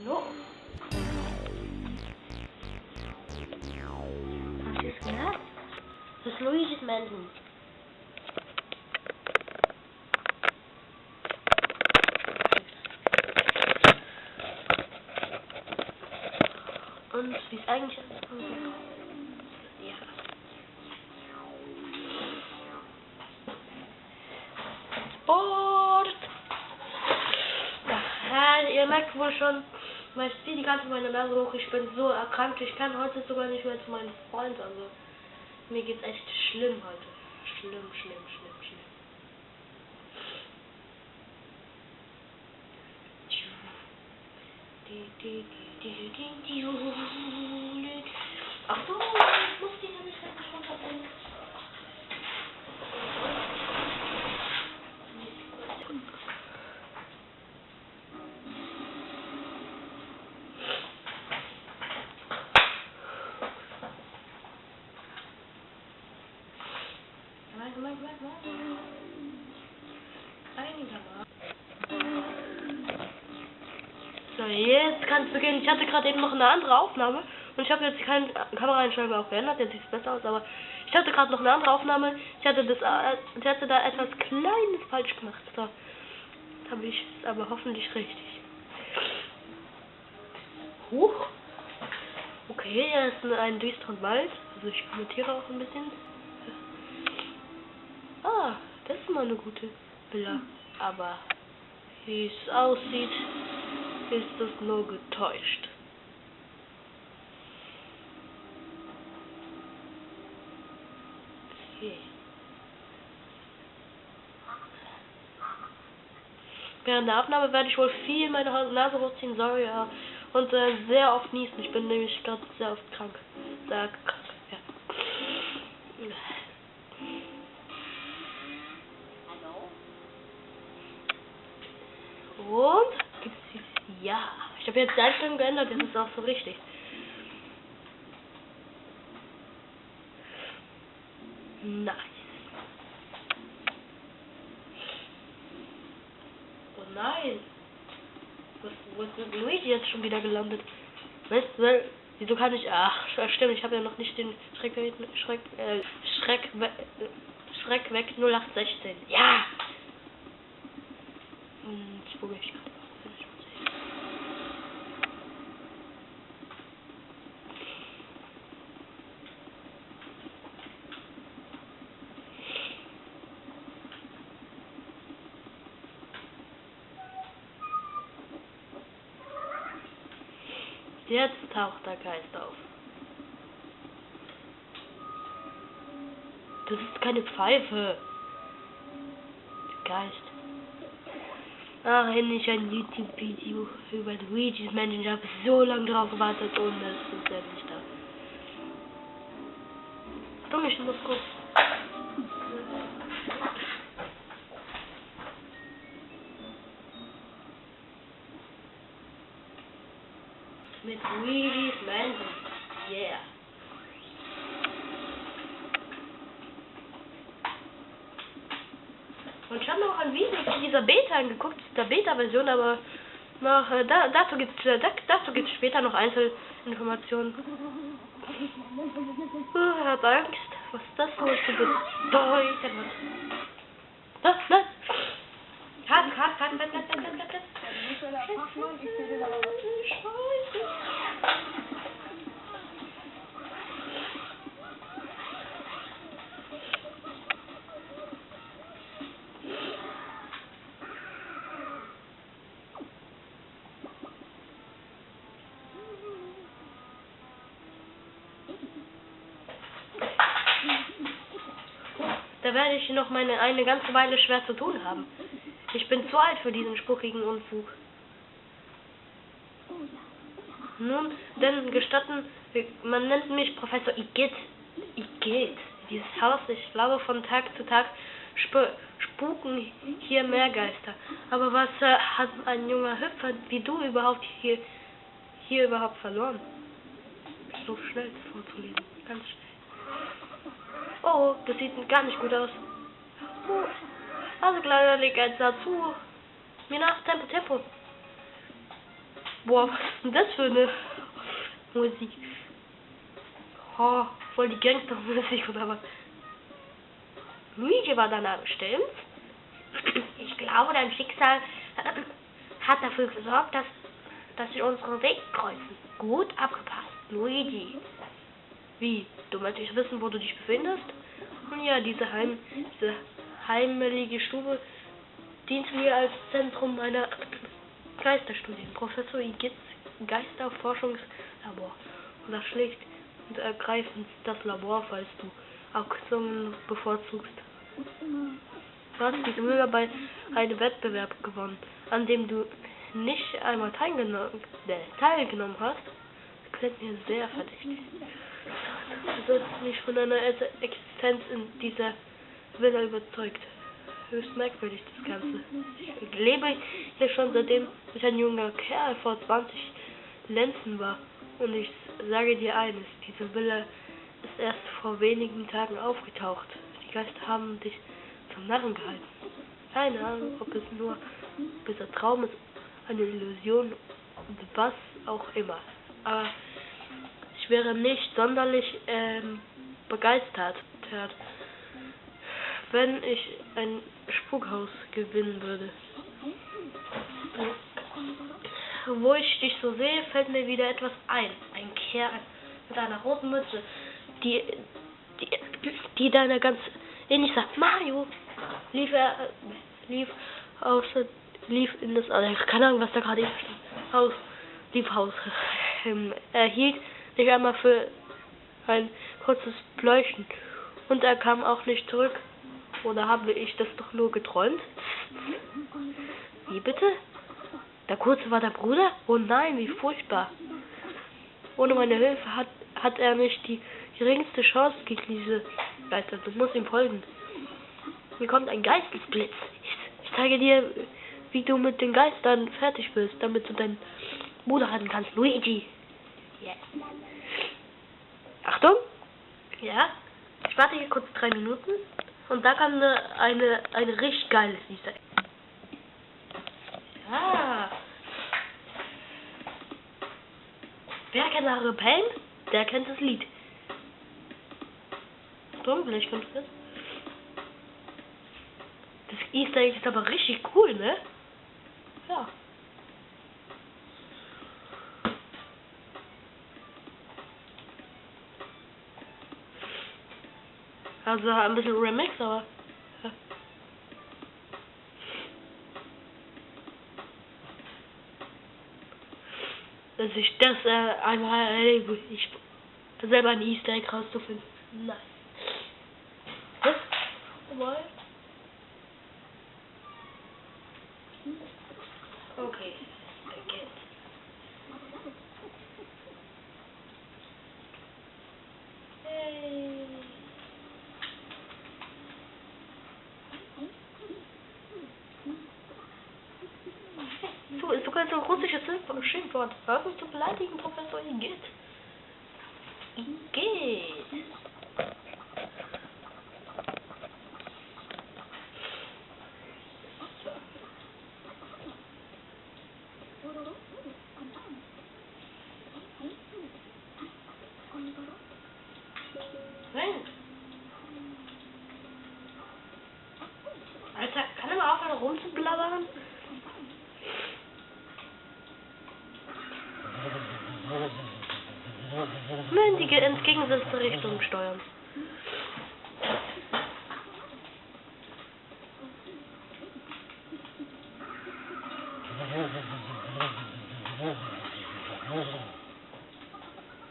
Hast du es gehört? Das ist Luigi's Mansion. Und wie es eigentlich! Ja, ihr merkt wohl schon, weil ich ziehe die ganze meine Nase hoch. Ich bin so erkrankt. Ich kann heute sogar nicht mehr zu meinem Freund. Also, mir geht's echt schlimm heute. Schlimm, schlimm, schlimm, schlimm. Ach so, ich muss die nämlich schon verbrennen. Warte, warte, warte, warte. Einigermaßen. So, jetzt kann es beginnen. Ich hatte gerade eben noch eine andere Aufnahme und ich habe jetzt keine Kameraeinstellung auch geändert. Jetzt sieht es besser aus, aber ich hatte gerade noch eine andere Aufnahme. Ich hatte das, äh, ich hatte da etwas Kleines falsch gemacht. So, habe ich es aber hoffentlich richtig. Huch. Okay, er ist in einem düsteren Wald. Also ich kommentiere auch ein bisschen. Mal eine gute Villa. Aber wie es aussieht, ist es nur getäuscht. Okay. Während der Aufnahme werde ich wohl viel meine Nase hochziehen, sorry, ja. Und äh, sehr oft niesen. Ich bin nämlich gerade sehr oft krank. Sehr krank, Und gibt's jetzt ja. Ich habe jetzt die Einstellung geändert, das ist auch so richtig. Nice. Oh nein. Wo ist denn Luigi jetzt schon wieder gelandet? Weißt du, wieso kann ich. Ach, stimmt, ich habe ja noch nicht den Schreck, Schreck, äh, Schreck, Schreck weg 0816. Ja! Und jetzt probiere ich gerade. Jetzt taucht der Geist auf. Das ist keine Pfeife. Geist. Ach, endlich ein YouTube-Video über Luigi's Mansion. Ich habe so lange drauf gewartet und es ist endlich da. Achtung, ich muss kurz. Mit Luigi's Mansion. Yeah. Und ich habe noch ein Video zu dieser Beta angeguckt, der Beta-Version, aber noch, äh, da, dazu gibt es äh, da, dazu gibt's später noch Einzelinformationen. Uh, er hat Angst, was das wohl zu bedeuten hat. Das, nein! Halt, halt, halt, halt, halt, halt, halt, halt. Scheiße. Da werde ich noch meine eine ganze Weile schwer zu tun haben. Ich bin zu alt für diesen spuckigen Unfug. Nun, denn gestatten, man nennt mich Professor Igitt. Igitt. Dieses Haus, ich glaube, von Tag zu Tag sp spuken hier mehr Geister. Aber was äh, hat ein junger Hüpfer wie du überhaupt hier, hier überhaupt verloren? So schnell vorzulesen. Ganz schnell. Oh, das sieht gar nicht gut aus. Also kleiner leg eins dazu. Mir nach, Tempo, Tempo. Boah, was ist denn das für eine Musik? Oh, voll die Gangstermusik oder was? Luigi war dein Name, stimmt's? Ich glaube, dein Schicksal äh, hat dafür gesorgt, dass, dass sich unsere Wege kreuzen. Gut abgepasst, Luigi. Wie? Du möchtest wissen, wo du dich befindest? Nun ja, diese, Heim, diese heimelige Stube dient mir als Zentrum meiner Geisterstudien. Professor Igitz Geisterforschungslabor. Und das schlicht und ergreifend das Labor, falls du Auktionen bevorzugst. Du hast diese Müller bei einem Wettbewerb gewonnen, an dem du nicht einmal äh, teilgenommen hast. Das klingt mir sehr verdächtig. Du bist nicht von deiner Existenz in dieser Villa überzeugt. Höchst merkwürdig das Ganze. Ich lebe hier schon seitdem ich ein junger Kerl vor 20 Lenzen war. Und ich sage dir eines, diese Villa ist erst vor wenigen Tagen aufgetaucht. Die Geister haben dich zum Narren gehalten. Keine Ahnung, ob es nur dieser Traum ist, eine Illusion, was auch immer. Aber wäre nicht sonderlich ähm, begeistert, wenn ich ein Spukhaus gewinnen würde. Wo ich dich so sehe, fällt mir wieder etwas ein. Ein Kerl mit einer roten Mütze, die, die, die deiner ganz ähnlich sagt. Mario! Lief er, lief aus, lief in das, also keine Ahnung, was da gerade ist. Haus, lief Haus. Ähm, er hielt nicht einmal für ein kurzes Pläuschen. Und er kam auch nicht zurück. Oder habe ich das doch nur geträumt? Wie bitte? Der Kurze war der Bruder? Oh nein, wie furchtbar. Ohne meine Hilfe hat, hat er nicht die geringste Chance gegen diese Geister. Du musst ihm folgen. Hier kommt ein Geistesblitz. Ich, ich zeige dir, wie du mit den Geistern fertig bist, damit du deinen Bruder halten kannst. Luigi. Yes. Achtung. Ja. Ich warte hier kurz drei Minuten. Und da kam eine, eine, eine richtig geiles Easter Ah. Wer kennt Harry Payne? Der kennt das Lied. Dumm, vielleicht kommt das. Das Easter Egg ist aber richtig cool, ne? Ja. Also ein bisschen Remix, aber. Dass ich das äh, einmal erlebe, ich selber ein Easter Egg rauszufinden. Nice. Was? Mal. Okay. Again. Hey. So, ist sogar so ein russisches Hör uns zu beleidigen, Professor. Igitt. Nein. Alter, kann er mal aufhören rumzublabbern? Nur in die entgegengesetzte Richtung steuern.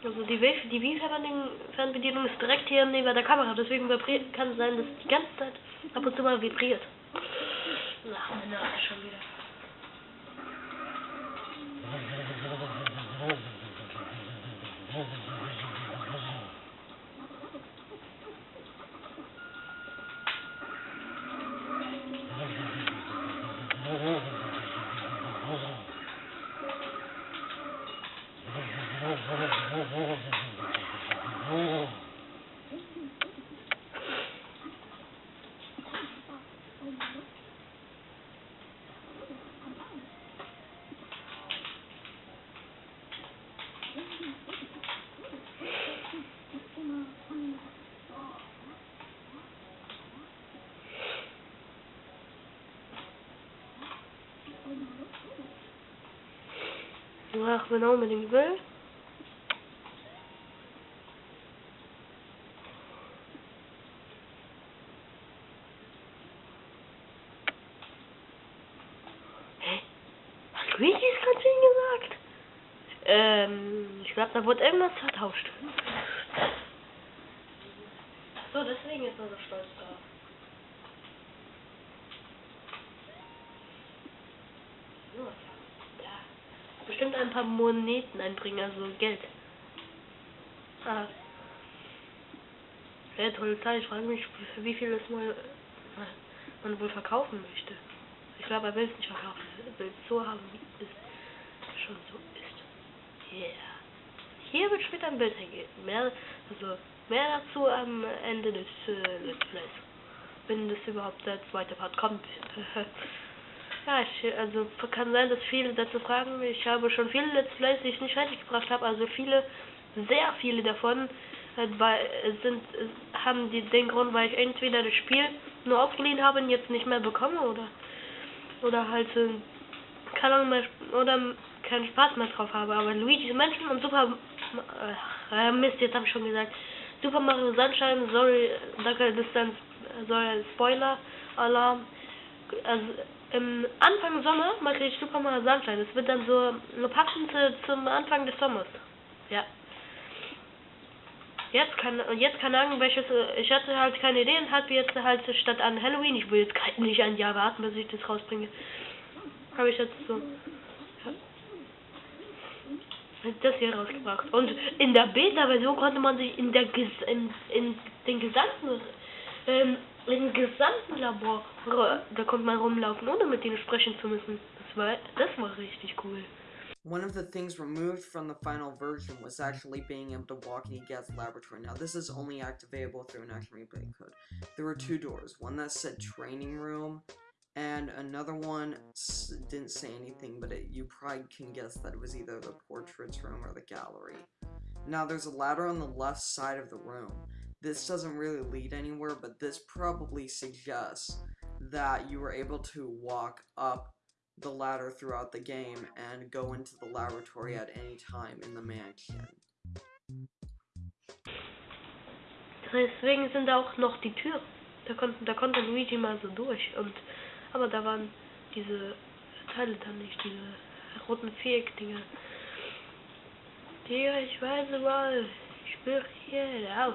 Also die, Wii-Fernbedienung ist direkt hier neben der Kamera, deswegen kann es sein, dass die ganze Zeit ab und zu mal vibriert. Meine Nase schon wieder. Ach, wenn er unbedingt will. Hä? Hat Luigi es gerade gesagt? Ähm, ich glaube, da wurde irgendwas vertauscht. So, deswegen ist er so stolz drauf. So, ja. Bestimmt ein paar Moneten einbringen, also Geld. Ah. Ja, tolle Zeit. Ich frage mich, für wie viel es mal äh, man wohl verkaufen möchte. Ich glaube, er will es nicht verkaufen. Er will es so haben, wie es schon so ist. Yeah. Hier wird später ein Bild hingehen. Mehr, also, mehr dazu am Ende des äh, Let's Plays. Wenn das überhaupt der zweite Part kommt. ja, ich, also kann sein, dass viele dazu fragen. Ich habe schon viele Let's Plays, die ich nicht fertig gebracht habe. Also viele, sehr viele davon äh, weil, sind, äh, haben die, den Grund, weil ich entweder das Spiel nur aufgeliehen habe und jetzt nicht mehr bekomme oder oder halt äh, keine mehr oder keinen Spaß mehr drauf habe. Aber Luigi's Menschen und Super äh, Mist, jetzt habe ich schon gesagt. Super Mario Sunshine, sorry, ist dann soll Spoiler Alarm. Also im Anfang Sommer mache ich Super Mario Sunshine. Das wird dann so passend zum Anfang des Sommers. Ja. Jetzt kann jetzt keine Ahnung welches ich hatte halt keine Idee und habe jetzt halt statt an Halloween, ich will jetzt nicht ein Jahr warten, bis ich das rausbringe. Habe ich jetzt so das hier rausgebracht. Und in der Beta-Version konnte man sich in der in, in den gesamten ähm, im gesamten Labor da konnte man rumlaufen, ohne mit denen sprechen zu müssen. Das war das war richtig cool. One of the things removed from the final version was actually being able to walk in Egad's laboratory. Now, this is only activatable through an action replay code. There were two doors, one that said training room, and another one didn't say anything, but it, you probably can guess that it was either the portraits room or the gallery. Now there's a ladder on the left side of the room. This doesn't really lead anywhere, but this probably suggests that you were able to walk up the ladder throughout the game and go into the laboratory at any time in the mansion. Deswegen sind auch noch die Tür. Da konnte, da konnte Luigi mal so durch und Aber da waren diese Teile dann nicht, diese roten Viereck-Dinger. Digga, ich weiß überall. Ich spüre hier raus.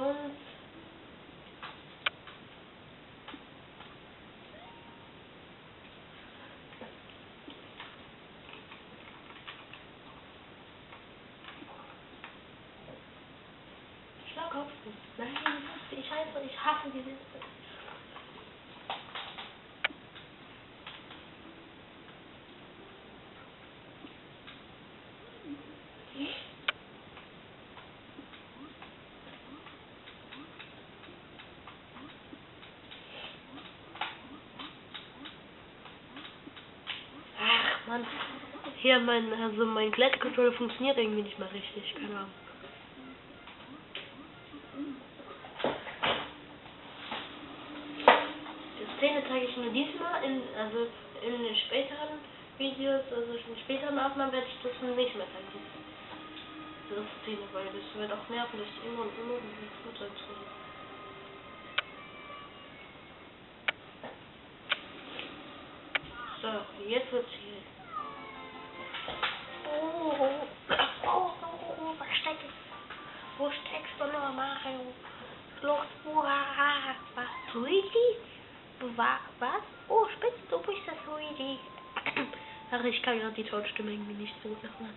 Und Schlagkopf. Nein, ich hasse, ich hasse diese Mann. Hier mein, also mein Klettercontroller funktioniert irgendwie nicht mehr richtig, keine Ahnung. Die Szene zeige ich nur diesmal, in, also in den späteren Videos, also in späteren Aufnahmen werde ich das nicht mehr zeigen. Diese Szene, weil das wird auch nervig, immer und immer und immer zu So, jetzt wird's hier. Noch, Mario? Hurra! Was, Luigi? Was? Oh, spitz, du bist das Luigi. Ach, ich kann gerade die Tonstimme irgendwie nicht so machen.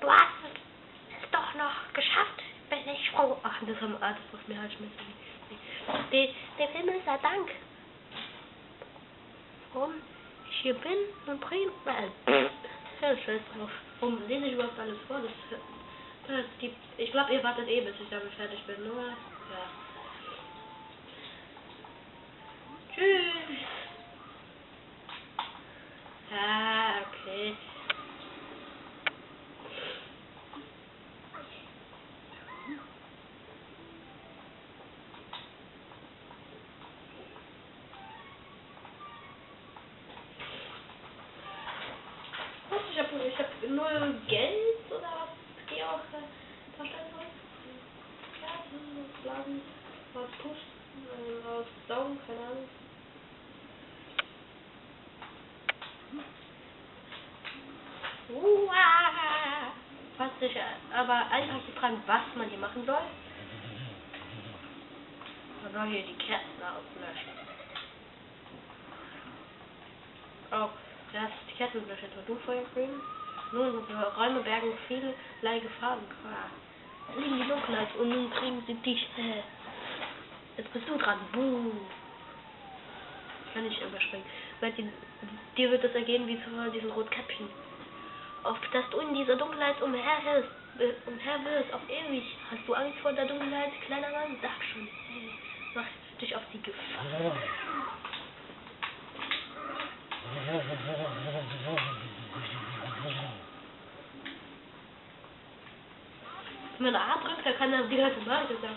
Du hast es doch noch geschafft. bin ich froh. Ach, das haben ah, das muss mir halt schmecken. De, dem Himmel sei Dank. Warum ich hier bin und Bremen. Äh, ja, scheiß drauf. Warum lese ich überhaupt alles vor? Das, gibt, ich glaube, ihr wartet eh, bis ich damit fertig bin, nur. Ja. Tschüss. Ah, okay. Was? Ich habe ich hab null Geld oder was? Geh auch äh, darstellen soll? Laden, was pusten, äh, was saugen, keine Ahnung. Uah. Was sich aber einfach gefragt, was man hier machen soll. Man soll hier die Kerzen auslöschen. Auch das die Kerzen löschen, du Feuer bringen. Nun, Räume bergen vielerlei Gefahren. Da liegen die Dunkelheit und nun kriegen sie dich. Jetzt bist du dran. Buh. Kann ich überspringen. Weil die, dir wird es ergehen wie zu diesen Rotkäppchen. Auf dass du in dieser Dunkelheit umherhirst, äh, umherwirst, auf ewig. Hast du Angst vor der Dunkelheit, kleiner Mann? Sag schon. Mach dich auf die Gefahr. Wenn man A drückt, dann kann er die ganze Seite sagen.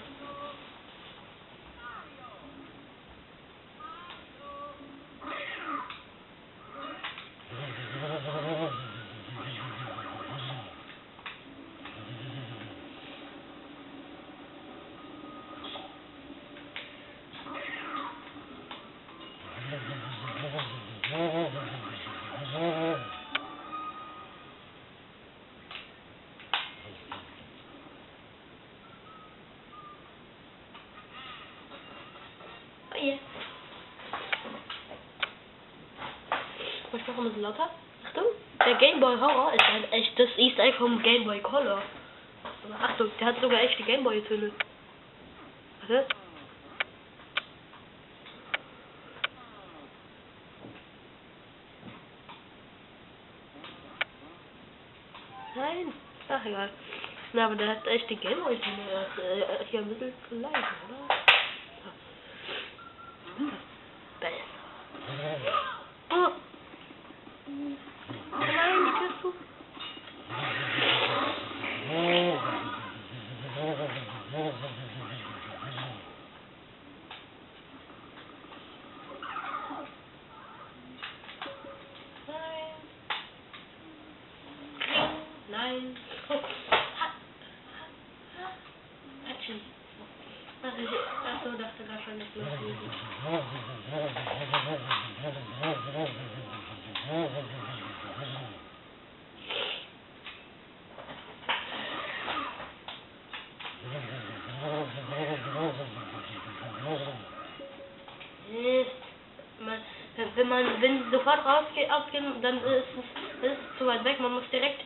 Oh je. Bisschen lauter? Achtung, der Gameboy Horror ist ein echtes Easter Egg vom Gameboy Color. Achtung, der hat sogar echte Gameboy-Töne. Warte. Nein, ach egal. Na, aber der hat echte Gameboy-Töne. Er ist äh, hier ein bisschen zu leise, oder? Besser. Oh. Oh nein, die Tür ist zu. Nein. Nein. Oh. Ha. Ha. Hatschen. Ach, ich, ach so, dachte da schon nicht los. Ist, man, wenn man, wenn sofort rausgeht, abgehen, dann ist es, ist zu weit weg. Man muss direkt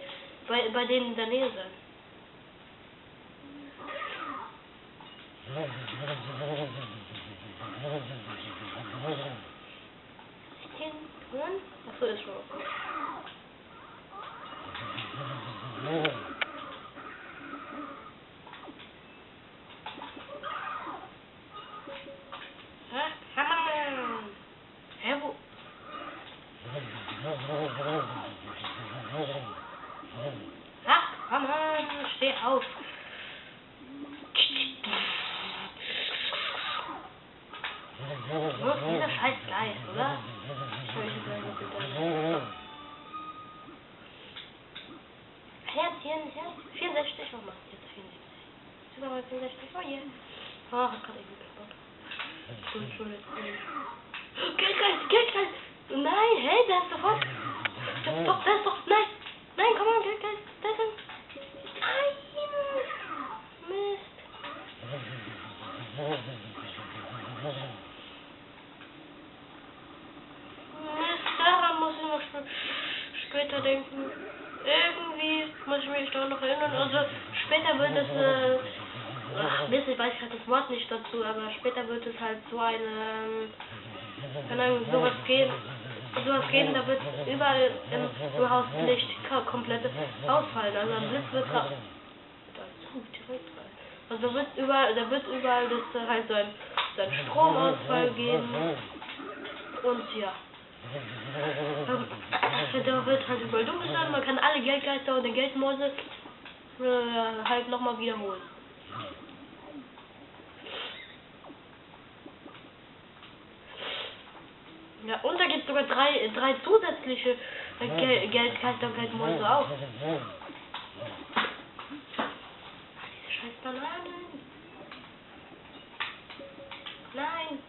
bei, bei denen in der Nähe sein. Hin, hören? Achso, ist schon. okay. Hä? Hammer! Hä, wo? Ach, Hammer! Steh auf! Ist dieser scheiß Geist, oder? Bitte. Herzchen, Herz, 64, warum machst du jetzt 64? Sogar mal 64, oh je. Oh, hat gerade irgendwie gebaut. Geldgeist, Geldgeist! Nein, hey, der ist sofort. Doch, doch, der ist doch, nein! Nein, komm mal, der ist ein... Nein! Mist. Mist, daran muss ich noch sp später denken. Irgendwie muss ich mich da noch erinnern. Also später wird es äh, ach, Mist, ich weiß gerade das Wort nicht dazu, aber später wird es halt so eine, ähm, keine Ahnung, sowas geben, sowas geben, da wird überall im Haus Licht komplett ausfallen, also ein Blitz wird rein. Also wird überall, da wird überall das halt so ein, Stromausfall geben und ja. Da wird halt überall dunkel sein, man kann alle Geldgeister und den Geldmäuse äh, halt nochmal wiederholen. Ja, und da gibt es sogar drei, drei zusätzliche Gel Geldgeister und Geldmäuse auch. Diese scheiß Bananen. Nein.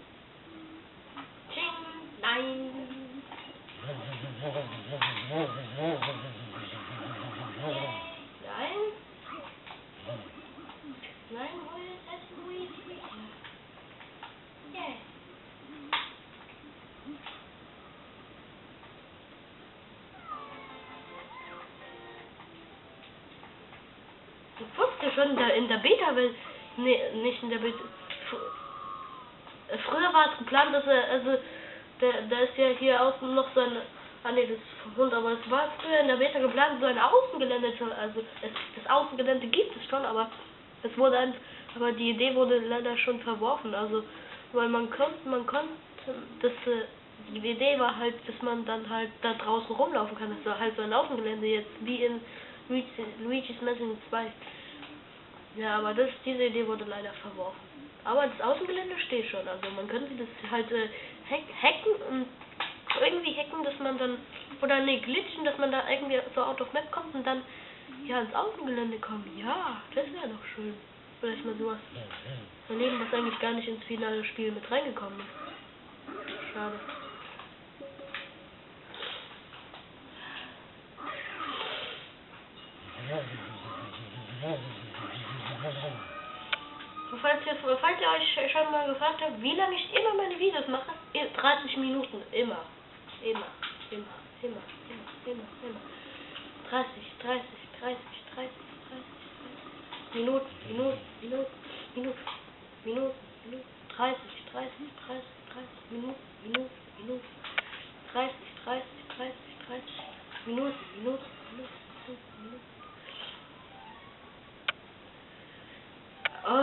Ching. Nein. Nein. Nein, Schon da in der Beta, will nee, nicht in der Beta. Früher war es geplant, dass er, also, da, ist ja hier außen noch so ein, ah ne, das ist Hund, aber es war früher in der Beta geplant, so ein Außengelände zu, also, es, das Außengelände gibt es schon, aber es wurde ein, aber die Idee wurde leider schon verworfen, also, weil man konnte, man konnte, das, äh, die Idee war halt, dass man dann halt da draußen rumlaufen kann, das war halt so ein Außengelände jetzt, wie in Luigi's Mansion 2. Ja, aber das, diese Idee wurde leider verworfen. Aber das Außengelände steht schon. Also man könnte das halt äh, hack hacken und irgendwie hacken, dass man dann, oder ne, glitchen, dass man da irgendwie so out of map kommt und dann ja ins Außengelände kommt. Ja, das wäre doch schön. Vielleicht mal sowas erleben, was eigentlich gar nicht ins finale Spiel mit reingekommen ist. Schade. Falls ihr, falls ihr euch schon mal gefragt habt, wie lange ich immer meine Videos mache, 30 Minuten, immer, immer, immer, immer, immer, immer, immer. 30, 30, 30, 30, 30, 30. Minuten, Minuten, Minuten, Minuten, Minuten, Minuten, 30, 30, 30, 30, Minuten, Minuten, Minuten, 30, 30, 30, 30, Minuten, Minuten, Minuten, Minuten.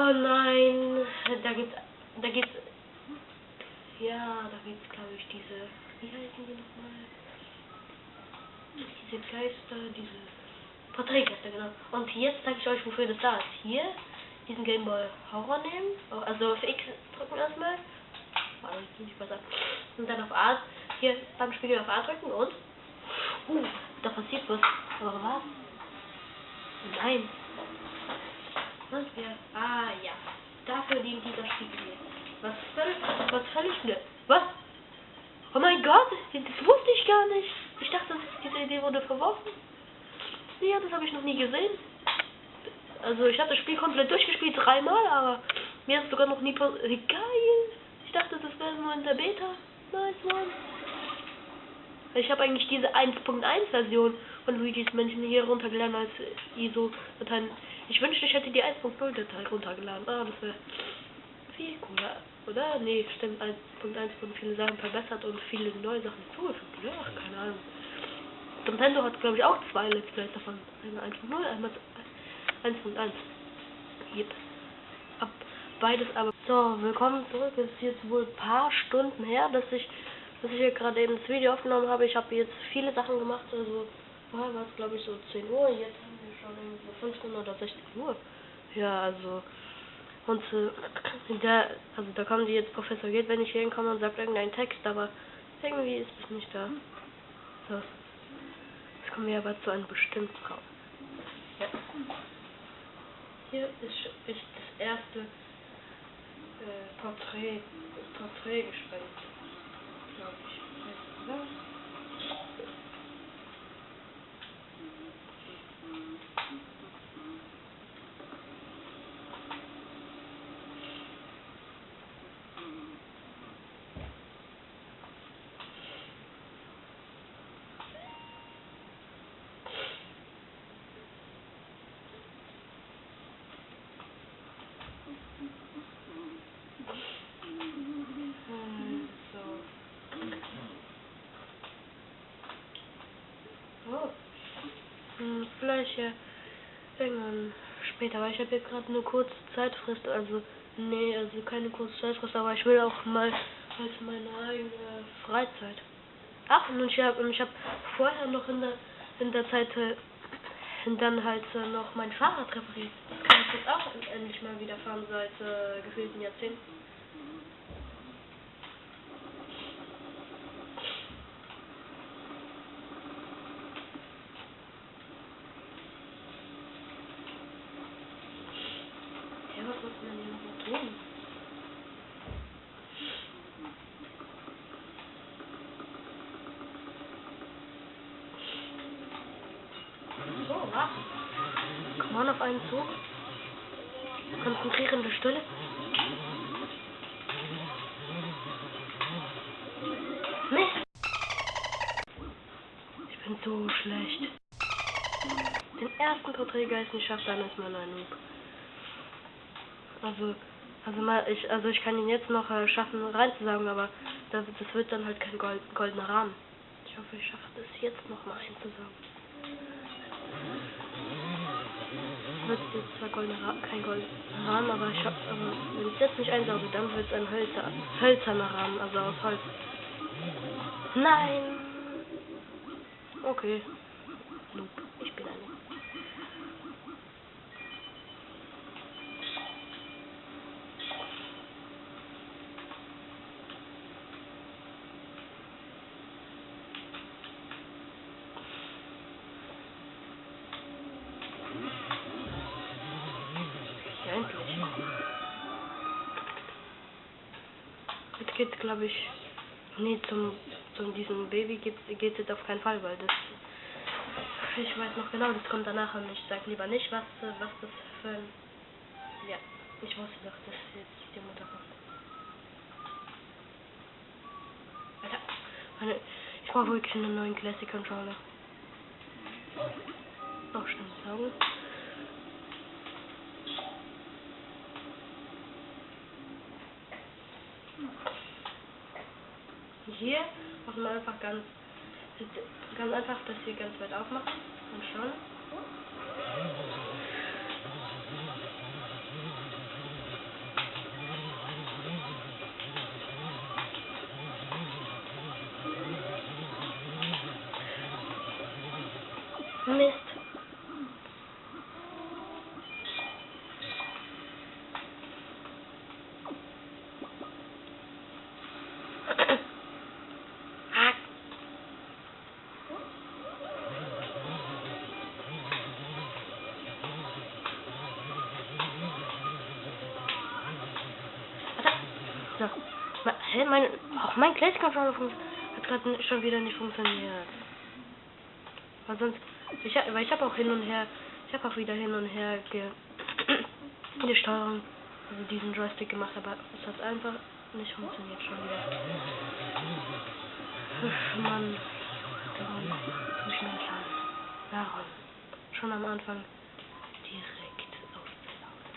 Oh nein, da gibt's, da gibt's, ja, da gibt's glaube ich diese, wie heißen die nochmal? Diese Geister, diese Porträtgeister, genau. Und jetzt zeige ich euch, wofür das da ist. Hier, diesen Gameboy Horror nehmen, also auf X drücken erstmal. Warte, nicht besser. Und dann auf A, hier beim Spiegel auf A drücken und, uh, da passiert was. Aber was? Nein, was wir. Ah ja. Dafür dient dieser Spiegel hier. Was völlig. Was völlig blöd. Was? Oh mein Gott, das wusste ich gar nicht. Ich dachte, diese Idee wurde verworfen. Ja, das habe ich noch nie gesehen. Also ich habe das Spiel komplett durchgespielt, dreimal, aber mir ist sogar noch nie passiert. Geil! Ich dachte, das wäre nur in der Beta. Nice one. Ich habe eigentlich diese 1.1 Version von Luigi's Mansion hier runtergeladen als ISO-Dateien. Ich wünschte, ich hätte die 1.0 Datei runtergeladen. Ah, das wäre viel cooler, oder? Nee, stimmt. 1.1 wurden viele Sachen verbessert und viele neue Sachen hinzugefügt. Ja, keine Ahnung. Nintendo hat, glaube ich, auch zwei Let's Plays davon. Einmal 1.0, einmal 1.1. Yep. Ab beides aber. So, willkommen zurück. Es ist jetzt wohl ein paar Stunden her, dass ich dass ich hier gerade eben das Video aufgenommen habe. Ich habe jetzt viele Sachen gemacht, also vorher war es glaube ich so 10 Uhr, jetzt schon so 15 oder 16 Uhr. Ja, also und äh, der, also da kommen die jetzt Professor geht, wenn ich hier hinkomme und sagt irgendeinen Text, aber irgendwie ist es nicht da. So. Jetzt kommen wir aber zu einem bestimmten Raum. Ja. Hier ist, ist das erste äh, Porträt, Porträt gesprengt glaube ich. Oder? Ja irgendwann später, weil ich habe jetzt gerade eine kurze Zeitfrist, also nee, also keine kurze Zeitfrist, aber ich will auch mal halt meine eigene Freizeit. Ach, und ich habe ich hab vorher noch in der in der Zeit äh, dann halt äh, noch mein Fahrrad repariert. Das kann ich jetzt auch endlich mal wieder fahren seit äh, gefühlten Jahrzehnten. Ja, was muss man denn hier noch tun? So, was? Komm on auf einen Zug. Konzentrierende Stille. Mist! Ich bin so schlecht. Den ersten Porträtgeist nicht schafft, dann ist man ein Noob. Also, also mal, ich, also ich kann ihn jetzt noch äh, schaffen reinzusagen, aber das, das wird dann halt kein Gold, goldener Rahmen. Ich hoffe, ich schaffe es jetzt noch mal einzusagen. Wird jetzt zwar goldener Ra kein goldener Rahmen, aber ich hab, aber wenn ich jetzt nicht einsauge, dann wird es ein Hölzer, hölzerner Rahmen, also aus Holz. Nein! Okay. Noob. Ich bin ein Noob. Jetzt geht's, glaube ich, nee, zum, zum diesem Baby geht's jetzt auf keinen Fall, weil das, ich weiß noch genau, das kommt danach und ich sag lieber nicht, was, was das für ein, ja, ich wusste doch, dass jetzt die Mutter kommt. Alter, ich brauche wirklich einen neuen Classic Controller. Noch schnell saugen. Hier machen wir einfach ganz, ganz einfach das hier ganz weit aufmachen und schauen. Mein Classic Controller fun- hat gerade schon wieder nicht funktioniert. Weil sonst, ich, weil ich habe auch hin und her, ich habe auch wieder hin und her ge, die Steuerung, also diesen Joystick gemacht, aber es hat einfach nicht funktioniert schon wieder. Ach, Mann, warum so schnell schaden? Warum? Schon am Anfang direkt aufzusaugen.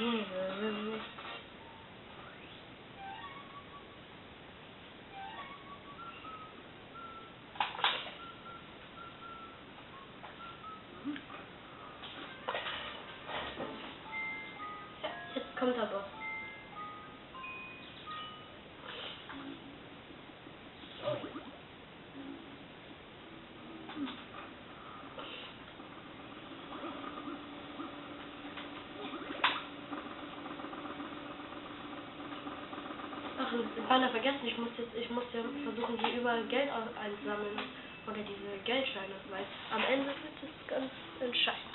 Yeah. Beinahe vergessen, ich muss jetzt, ich muss ja versuchen, hier überall Geld einzusammeln. Oder diese Geldscheine, weil am Ende wird es ganz entscheidend.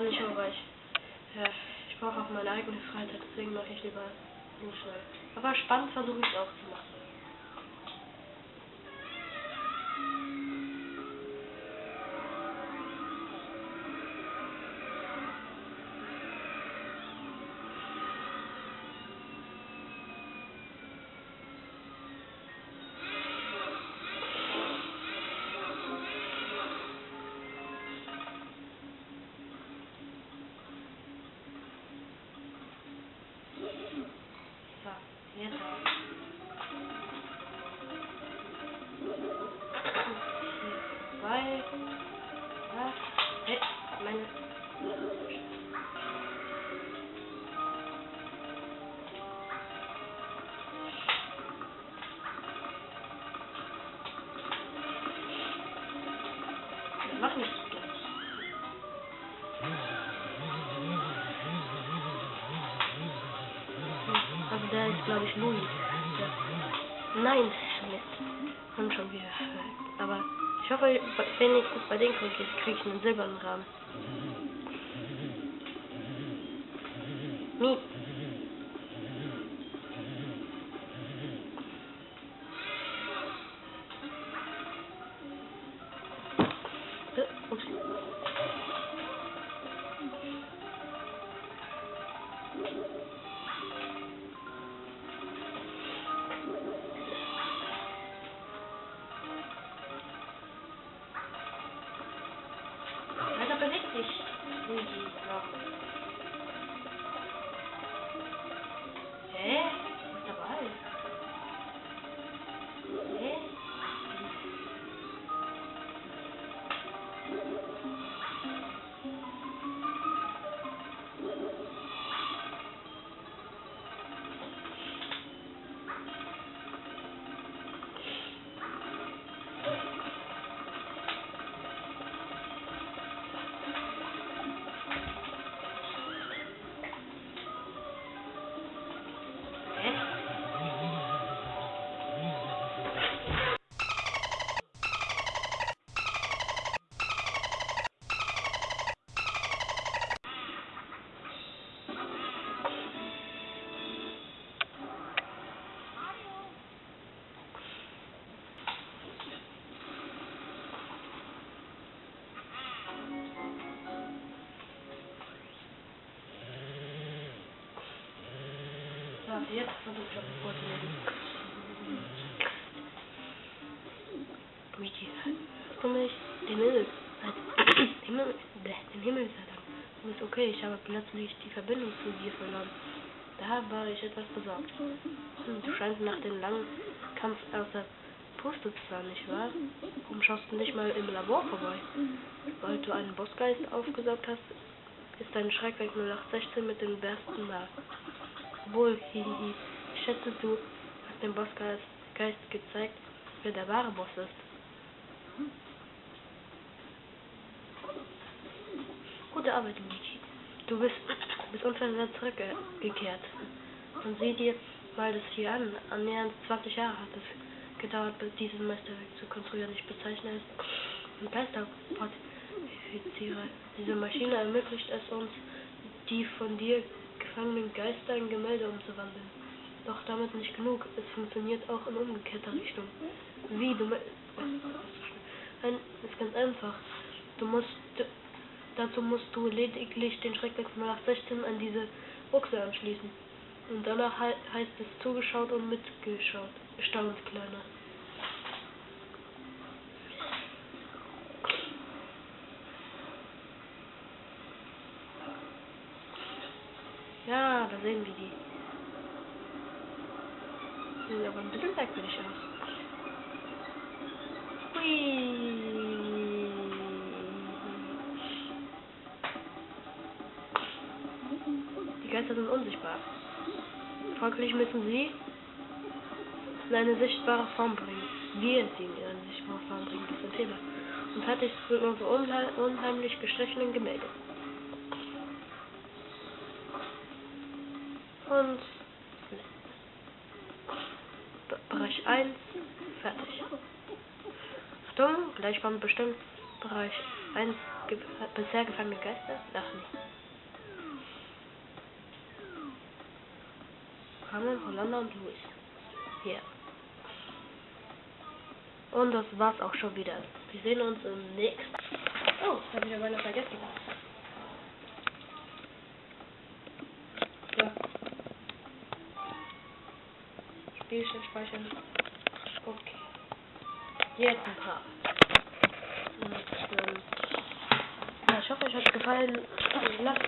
Gerade nicht mehr, weil ich, ja, ich brauche auch meine eigene Freizeit, deswegen mache ich lieber nur schnell. Aber spannend versuche ich es auch zu machen. So, jetzt. Zwei. Ja. Hey, bei den kriege ich, krieg ich einen silbernen Rahmen. Mi. Alter, beweg jetzt versuche ich das vorzulesen. Luigi, hast du mich den Himmel, den Himmel, den Himmel sei Dank. Du bist okay, ich habe plötzlich die Verbindung zu dir verloren. Da war ich etwas besorgt. Du scheinst nach dem langen Kampf außer Puste zu sein, nicht wahr? Warum schaust du nicht mal im Labor vorbei? Weil du einen Bossgeist aufgesaugt hast, ist dein Schreckwerk 0816 mit dem besten nach. Wohl, hihihi. Ich schätze, du hast dem Bossgeist Geist gezeigt, wer der wahre Boss ist. Gute Arbeit, Luigi. Du bist, bist unversehrt zurückgekehrt. Und sieh dir mal das hier an. Annähernd 20 Jahre hat es gedauert, bis dieses Meisterwerk zu konstruieren. Ich bezeichne es als Geisterportifizierer. Diese Maschine ermöglicht es uns, die von dir gefangenen Geister in Gemälde umzuwandeln. Doch damit nicht genug. Es funktioniert auch in umgekehrter Richtung. Wie du Ein, ist ganz einfach. Du musst dazu musst du lediglich den Schreckwerk von 0816 an diese Buchse anschließen. Und danach hei heißt es zugeschaut und mitgeschaut. Staunt kleiner. Ja, da sehen wir die. Sieht aber ein bisschen merkwürdig aus. Hui. Die Geister sind unsichtbar. Folglich müssen sie in eine sichtbare Form bringen. Wir sie in eine sichtbare Form bringen, das ist ein Fehler. Und fertig sind unsere unheim unheimlich gestrichenen Gemälde. Und Be- Bereich 1 fertig. Achtung, gleich kommt bestimmt Bereich 1 ge bisher gefangene Geister. Ach. Ramon, Hollander und Luis. Hier. Und das war's auch schon wieder. Wir sehen uns im nächsten. Oh, ich habe wieder meine vergessen. Spielstand speichern. Okay. Jetzt ein paar. Und, ähm, ja, ich hoffe, euch hat gefallen. Lasst,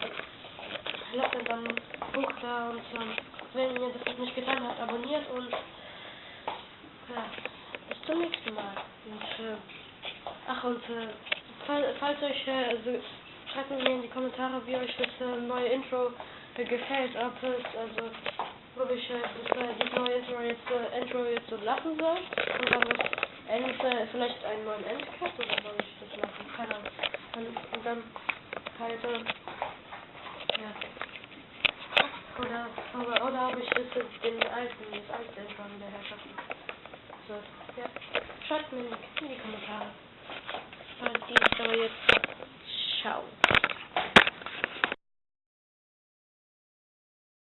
lasst uns einen Punkt da und ähm, wenn ihr das nicht getan habt, abonniert und ja, bis zum nächsten Mal. Und, äh, ach und äh, fall, falls euch äh, also, schreibt mir in die Kommentare, wie euch das äh, neue Intro äh, gefällt, ob es also ob ich äh, das, neue Intro jetzt, so lassen soll und dann das End, äh, vielleicht einen neuen Endcut oder soll ich das lassen? Keine Ahnung. Und, dann halt, äh, ja. Oder, oder, oder habe ich das jetzt den alten, das alte Intro wieder herschaffen? So, ja. Schreibt mir in die, Kommentare. Die ist aber jetzt.